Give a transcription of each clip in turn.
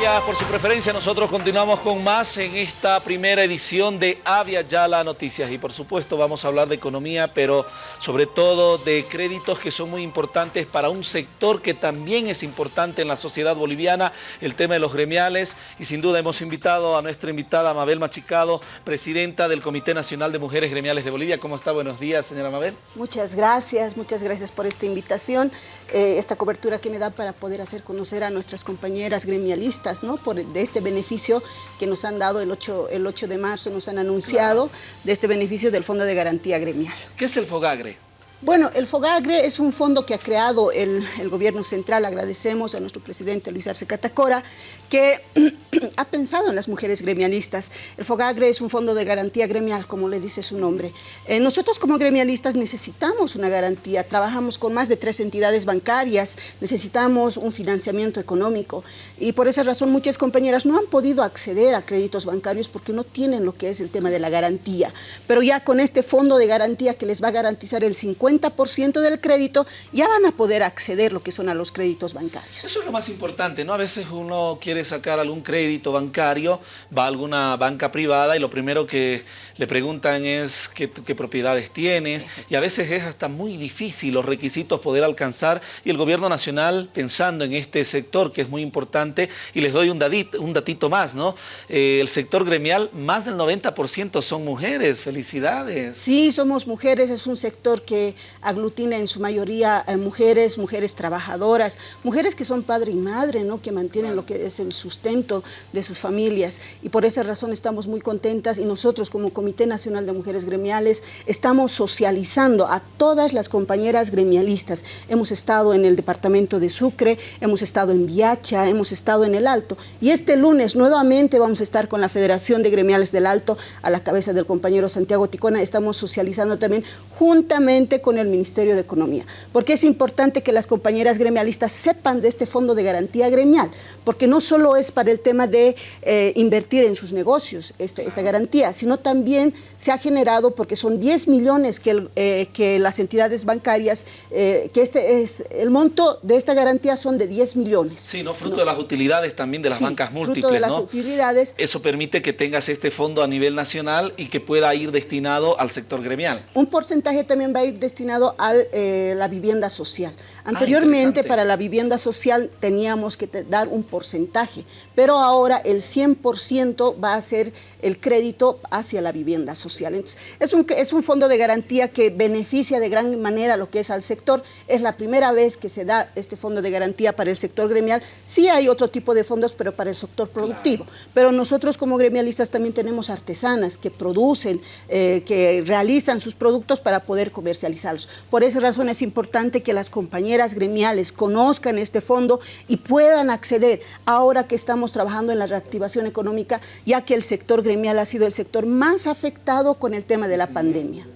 Gracias por su preferencia. Nosotros continuamos con más en esta primera edición de Avia Yala Noticias. Y por supuesto vamos a hablar de economía, pero sobre todo de créditos que son muy importantes para un sector que también es importante en la sociedad boliviana, el tema de los gremiales. Y sin duda hemos invitado a nuestra invitada Mabel Machicado, presidenta del Comité Nacional de Mujeres Gremiales de Bolivia. ¿Cómo está? Buenos días, señora Mabel. Muchas gracias, muchas gracias por esta invitación, eh, esta cobertura que me da para poder hacer conocer a nuestras compañeras gremialistas, ¿no? Por, de este beneficio que nos han dado el 8, el 8 de marzo, nos han anunciado de este beneficio del Fondo de Garantía Gremial. ¿Qué es el FOGAGRE? Bueno, el FOGAGRE es un fondo que ha creado el, gobierno central, agradecemos a nuestro presidente Luis Arce Catacora, que ha pensado en las mujeres gremialistas. El FOGAGRE es un fondo de garantía gremial, como le dice su nombre. Eh, nosotros como gremialistas necesitamos una garantía, trabajamos con más de tres entidades bancarias, necesitamos un financiamiento económico y por esa razón muchas compañeras no han podido acceder a créditos bancarios porque no tienen lo que es el tema de la garantía. Pero ya con este fondo de garantía que les va a garantizar el 50 50% del crédito, ya van a poder acceder lo que son a los créditos bancarios. Eso es lo más importante, ¿no? A veces uno quiere sacar algún crédito bancario, va a alguna banca privada y lo primero que le preguntan es qué, qué propiedades tienes y a veces es hasta muy difícil los requisitos poder alcanzar y el gobierno nacional pensando en este sector que es muy importante y les doy un, datito, un datito más, ¿no? Eh, el sector gremial, más del 90% son mujeres, felicidades. Sí, somos mujeres, es un sector que aglutina en su mayoría eh, mujeres, mujeres trabajadoras, mujeres que son padre y madre, ¿no? que mantienen lo que es el sustento de sus familias. Y por esa razón estamos muy contentas y nosotros como Comité Nacional de Mujeres Gremiales estamos socializando a todas las compañeras gremialistas. Hemos estado en el departamento de Sucre, hemos estado en Viacha, hemos estado en el Alto. Y este lunes nuevamente vamos a estar con la Federación de Gremiales del Alto a la cabeza del compañero Santiago Ticona. Estamos socializando también juntamente con con el Ministerio de Economía, porque es importante que las compañeras gremialistas sepan de este fondo de garantía gremial, porque no solo es para el tema de eh, invertir en sus negocios este, esta garantía, sino también se ha generado, porque son 10 millones que, el, eh, que las entidades bancarias, eh, que este es el monto de esta garantía son de 10 millones. Sí, ¿no? fruto ¿no? de las utilidades también de las sí, bancas múltiples, fruto de las ¿no? utilidades. Eso permite que tengas este fondo a nivel nacional y que pueda ir destinado al sector gremial. Un porcentaje también va a ir destinado destinado a eh, la vivienda social. Anteriormente, ah, para la vivienda social teníamos que dar un porcentaje, pero ahora el 100% va a ser el crédito hacia la vivienda social. Entonces, es un, es un fondo de garantía que beneficia de gran manera lo que es al sector. Es la primera vez que se da este fondo de garantía para el sector gremial. Sí hay otro tipo de fondos, pero para el sector productivo. Claro. Pero nosotros como gremialistas también tenemos artesanas que producen, eh, que realizan sus productos para poder Por esa razón es importante que las compañeras gremiales conozcan este fondo y puedan acceder ahora que estamos trabajando en la reactivación económica, ya que el sector gremial ha sido el sector más afectado con el tema de la pandemia.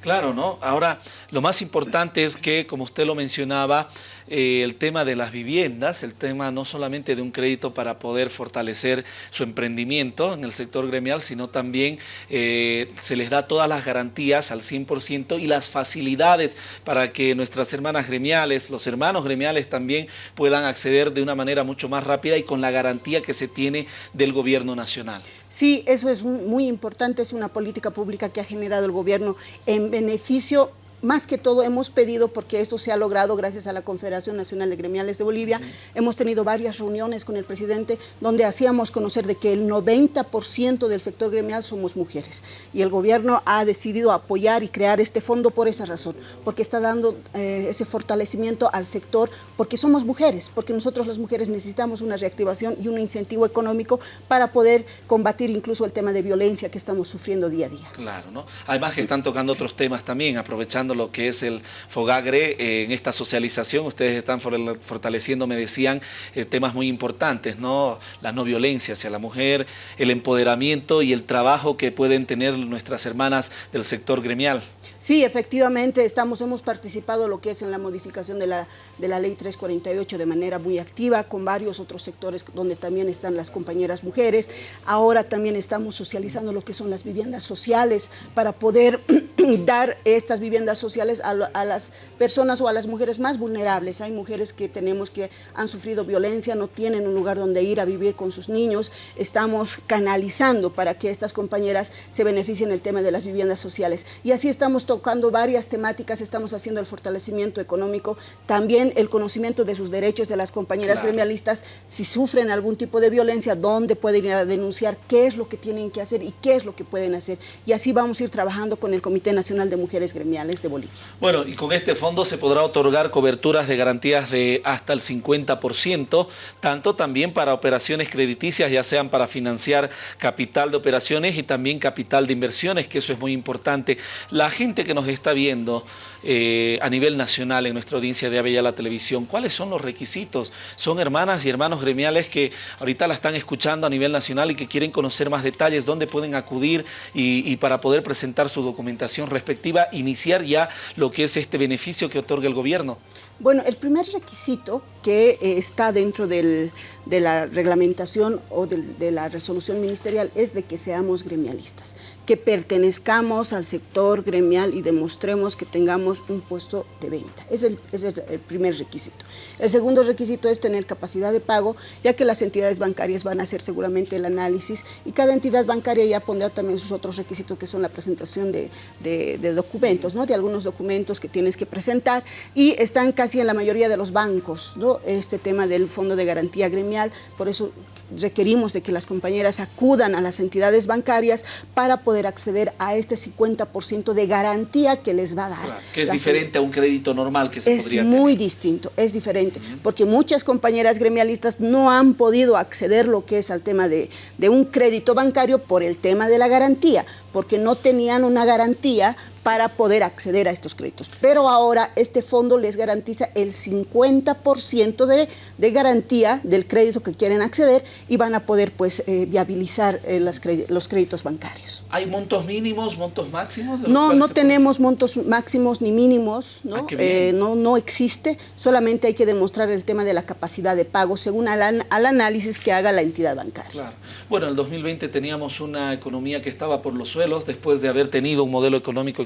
Claro, ¿no? Ahora, lo más importante es que, como usted lo mencionaba, eh, el tema de las viviendas, el tema no solamente de un crédito para poder fortalecer su emprendimiento en el sector gremial, sino también eh, se les da todas las garantías al 100% y las facilidades para que nuestras hermanas gremiales, los hermanos gremiales también puedan acceder de una manera mucho más rápida y con la garantía que se tiene del gobierno nacional. Sí, eso es muy importante, es una política pública que ha generado el gobierno en beneficio más que todo hemos pedido, porque esto se ha logrado gracias a la Confederación Nacional de Gremiales de Bolivia, hemos tenido varias reuniones con el presidente donde hacíamos conocer de que el 90% del sector gremial somos mujeres y el gobierno ha decidido apoyar y crear este fondo por esa razón, porque está dando eh, ese fortalecimiento al sector, porque somos mujeres, porque nosotros las mujeres necesitamos una reactivación y un incentivo económico para poder combatir incluso el tema de violencia que estamos sufriendo día a día. Claro, ¿no? Además que están tocando otros temas también, aprovechando lo que es el Fogagre eh, en esta socialización. Ustedes están fortaleciendo, me decían, eh, temas muy importantes, ¿no? La no violencia hacia la mujer, el empoderamiento y el trabajo que pueden tener nuestras hermanas del sector gremial. Sí, efectivamente, estamos, hemos participado lo que es en la modificación de la, de la ley 348 de manera muy activa, con varios otros sectores donde también están las compañeras mujeres. Ahora también estamos socializando lo que son las viviendas sociales para poder dar estas viviendas sociales a, las personas o a las mujeres más vulnerables. Hay mujeres que tenemos que han sufrido violencia, no tienen un lugar donde ir a vivir con sus niños. Estamos canalizando para que estas compañeras se beneficien el tema de las viviendas sociales. Y así estamos tocando varias temáticas, estamos haciendo el fortalecimiento económico, también el conocimiento de sus derechos de las compañeras gremialistas, si sufren algún tipo de violencia, dónde pueden ir a denunciar, qué es lo que tienen que hacer y qué es lo que pueden hacer. Y así vamos a ir trabajando con el Comité Nacional de Mujeres Gremiales de Bolivia. Bueno, y con este fondo se podrá otorgar coberturas de garantías de hasta el 50%, tanto también para operaciones crediticias, ya sean para financiar capital de operaciones y también capital de inversiones, que eso es muy importante. La gente que nos está viendo eh, a nivel nacional en nuestra audiencia de Avella la Televisión, ¿cuáles son los requisitos? Son hermanas y hermanos gremiales que ahorita la están escuchando a nivel nacional y que quieren conocer más detalles, dónde pueden acudir y, para poder presentar su documentación respectiva, iniciar ya lo que es este beneficio que otorga el gobierno. Bueno, el primer requisito que eh, está dentro de la reglamentación o de, la resolución ministerial es de que seamos gremialistas, que pertenezcamos al sector gremial y demostremos que tengamos un puesto de venta. Es el, es el primer requisito. El segundo requisito es tener capacidad de pago, ya que las entidades bancarias van a hacer seguramente el análisis y cada entidad bancaria ya pondrá también sus otros requisitos que son la presentación de, de documentos, ¿no? de algunos documentos que tienes que presentar y están casi en la mayoría de los bancos, ¿no? este tema del Fondo de Garantía Gremial, por eso requerimos de que las compañeras acudan a las entidades bancarias para poder acceder a este 50% de garantía que les va a dar. que es diferente a un crédito normal que se es podría Es muy distinto, es diferente, porque muchas compañeras gremialistas no han podido acceder lo que es al tema de, de un crédito bancario por el tema de la garantía, porque no tenían una garantía para poder acceder a estos créditos. Pero ahora este fondo les garantiza el 50% de, de, garantía del crédito que quieren acceder y van a poder pues eh, viabilizar eh, los créditos bancarios. ¿Hay montos mínimos, montos máximos? No, no tenemos montos máximos ni mínimos, ¿no? Ah, eh, no, no existe, solamente hay que demostrar el tema de la capacidad de pago según al, al análisis que haga la entidad bancaria. Claro. Bueno, en el 2020 teníamos una economía que estaba por los suelos después de haber tenido un modelo económico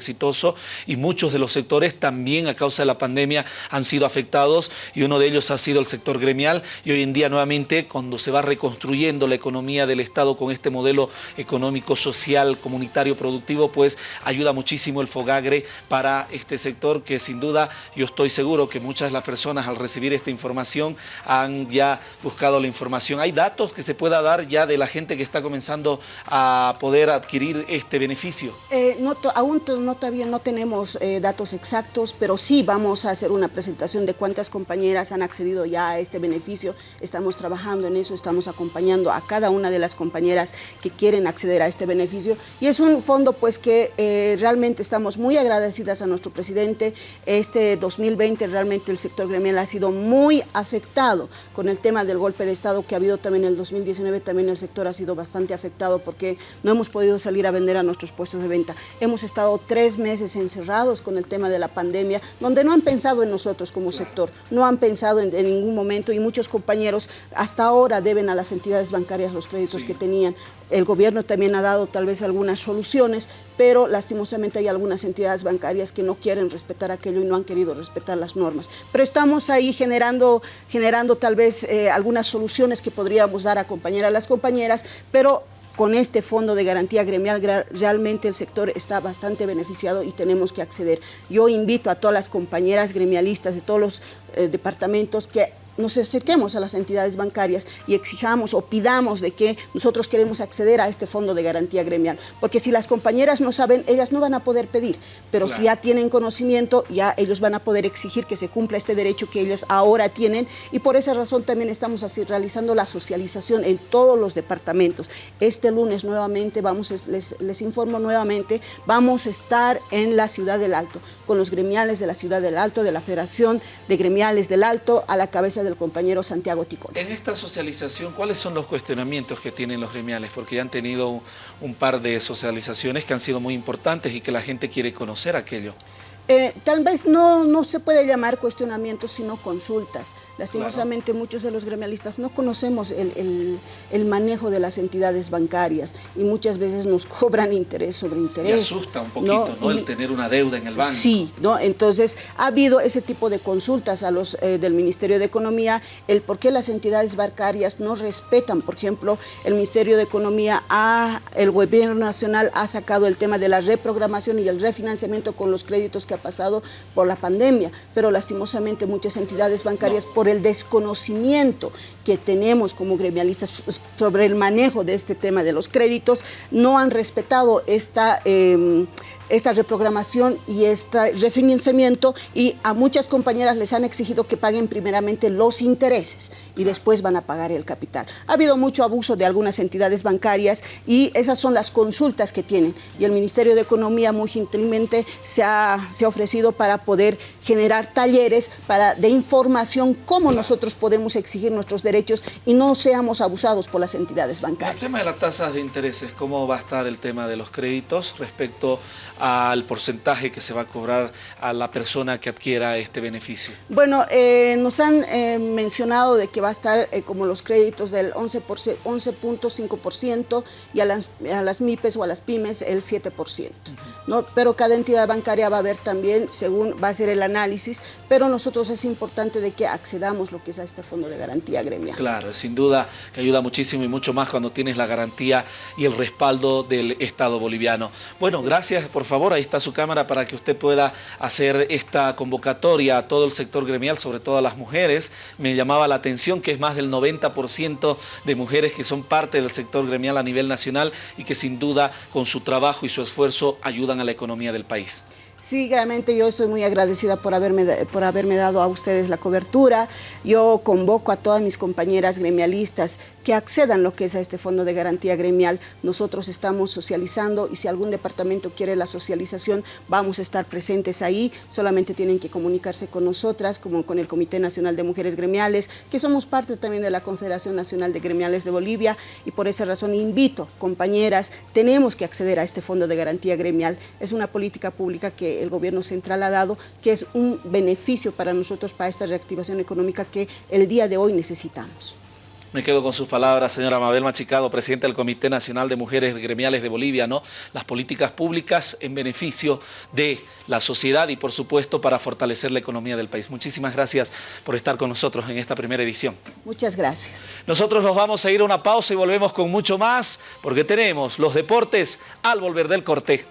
y muchos de los sectores también a causa de la pandemia han sido afectados y uno de ellos ha sido el sector gremial y hoy en día nuevamente cuando se va reconstruyendo la economía del Estado con este modelo económico, social, comunitario, productivo, pues ayuda muchísimo el Fogagre para este sector que sin duda yo estoy seguro que muchas de las personas al recibir esta información han ya buscado la información. Hay datos que se pueda dar ya de la gente que está comenzando a poder adquirir este beneficio. Eh, aún no, todavía no tenemos eh, datos exactos, pero sí vamos a hacer una presentación de cuántas compañeras han accedido ya a este beneficio. Estamos trabajando en eso, estamos acompañando a cada una de las compañeras que quieren acceder a este beneficio. Y es un fondo pues que eh, realmente estamos muy agradecidas a nuestro presidente. Este 2020 realmente el sector gremial ha sido muy afectado con el tema del golpe de Estado que ha habido también en el 2019. También el sector ha sido bastante afectado porque no hemos podido salir a vender a nuestros puestos de venta. Hemos estado tres meses encerrados con el tema de la pandemia, donde no han pensado en nosotros como sector, no han pensado en, ningún momento y muchos compañeros hasta ahora deben a las entidades bancarias los créditos que tenían. El gobierno también ha dado tal vez algunas soluciones, pero lastimosamente hay algunas entidades bancarias que no quieren respetar aquello y no han querido respetar las normas. Pero estamos ahí generando, generando tal vez eh, algunas soluciones que podríamos dar a acompañar a las compañeras, pero con este fondo de garantía gremial realmente el sector está bastante beneficiado y tenemos que acceder. Yo invito a todas las compañeras gremialistas de todos los eh, departamentos que nos acerquemos a las entidades bancarias y exijamos o pidamos de que nosotros queremos acceder a este fondo de garantía gremial. Porque si las compañeras no saben, ellas no van a poder pedir, pero si ya tienen conocimiento, ya ellos van a poder exigir que se cumpla este derecho que ellos ahora tienen y por esa razón también estamos así realizando la socialización en todos los departamentos. Este lunes nuevamente, vamos, les, les informo nuevamente, vamos a estar en la Ciudad del Alto, con los gremiales de la Ciudad del Alto, de la Federación de Gremiales del Alto, a la cabeza del compañero Santiago Ticón. En esta socialización, ¿cuáles son los cuestionamientos que tienen los gremiales? Porque ya han tenido un par de socializaciones que han sido muy importantes y que la gente quiere conocer aquello. Eh, tal vez no, no se puede llamar cuestionamientos, sino consultas. Lastimosamente muchos de los gremialistas no conocemos el, manejo de las entidades bancarias y muchas veces nos cobran interés sobre interés. Y asusta un poquito, ¿no? El tener una deuda en el banco. Sí, ¿no? Entonces ha habido ese tipo de consultas a los eh, del Ministerio de Economía, el por qué las entidades bancarias no respetan, por ejemplo, el Ministerio de Economía, ha, el Gobierno Nacional ha sacado el tema de la reprogramación y el refinanciamiento con los créditos que ha pasado por la pandemia, pero lastimosamente muchas entidades bancarias por el desconocimiento que tenemos como gremialistas sobre el manejo de este tema de los créditos, no han respetado esta... Em, esta reprogramación y este refinanciamiento y a muchas compañeras les han exigido que paguen primeramente los intereses y después van a pagar el capital. Ha habido mucho abuso de algunas entidades bancarias y esas son las consultas que tienen y el Ministerio de Economía muy gentilmente se ha, ha ofrecido para poder generar talleres para, de información cómo nosotros podemos exigir nuestros derechos y no seamos abusados por las entidades bancarias. El tema de las tasas de intereses, ¿cómo va a estar el tema de los créditos respecto al porcentaje que se va a cobrar a la persona que adquiera este beneficio? Bueno, eh, nos han eh, mencionado de que va a estar eh, como los créditos del 11.5% y a las, a las MIPES o a las pymes el 7%. ¿no? Pero cada entidad bancaria va a ver también, según va a ser el análisis, pero nosotros es importante de que accedamos lo que es a este fondo de garantía gremial. Claro, sin duda que ayuda muchísimo y mucho más cuando tienes la garantía y el respaldo del Estado boliviano. Bueno, gracias por favor, ahí está su cámara para que usted pueda hacer esta convocatoria a todo el sector gremial, sobre todo a las mujeres. Me llamaba la atención que es más del 90% de mujeres que son parte del sector gremial a nivel nacional y que sin duda con su trabajo y su esfuerzo ayudan a la economía del país. Sí, realmente yo soy muy agradecida por haberme, por haberme dado a ustedes la cobertura. Yo convoco a todas mis compañeras gremialistas que accedan lo que es a este fondo de garantía gremial. Nosotros estamos socializando y si algún departamento quiere la socialización, vamos a estar presentes ahí. Solamente tienen que comunicarse con nosotras, como con el Comité Nacional de Mujeres Gremiales, que somos parte también de la Confederación Nacional de Gremiales de Bolivia y por esa razón invito, compañeras, tenemos que acceder a este fondo de garantía gremial. Es una política pública que el gobierno central ha dado, que es un beneficio para nosotros, para esta reactivación económica que el día de hoy necesitamos. Me quedo con sus palabras, señora Mabel Machicado, presidenta del Comité Nacional de Mujeres Gremiales de Bolivia, ¿no? Las políticas públicas en beneficio de la sociedad y, por supuesto, para fortalecer la economía del país. Muchísimas gracias por estar con nosotros en esta primera edición. Muchas gracias. Nosotros nos vamos a ir a una pausa y volvemos con mucho más, porque tenemos los deportes al volver del corte.